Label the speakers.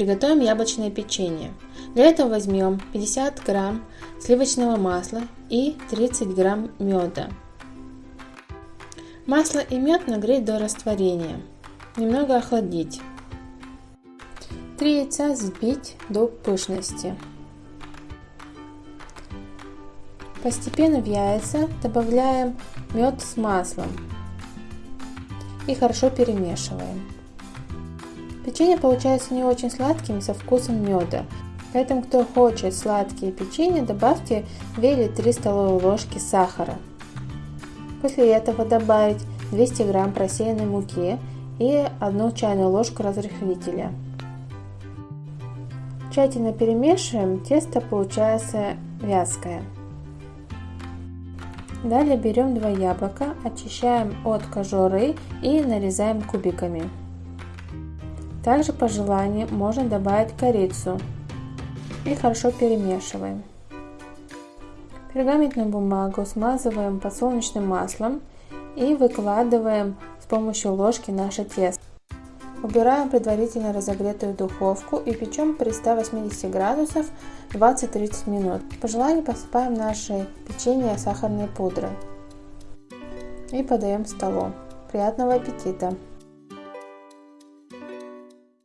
Speaker 1: Приготовим яблочное печенье. Для этого возьмем 50 грамм сливочного масла и 30 грамм меда. Масло и мед нагреть до растворения. Немного охладить. 3 яйца взбить до пышности. Постепенно в яйца добавляем мед с маслом и хорошо перемешиваем. Печенье получается не очень сладким со вкусом меда, поэтому кто хочет сладкие печенья, добавьте 2 или 3 столовые ложки сахара. После этого добавить 200 грамм просеянной муки и 1 чайную ложку разрыхлителя. Тщательно перемешиваем, тесто получается вязкое. Далее берем два яблока, очищаем от кожуры и нарезаем кубиками. Также по желанию можно добавить корицу и хорошо перемешиваем. Пергаментную бумагу смазываем подсолнечным маслом и выкладываем с помощью ложки наше тесто. Убираем предварительно разогретую духовку и печем при 180 градусов 20-30 минут. По желанию посыпаем наше печенье сахарной пудрой и подаем к столу. Приятного аппетита!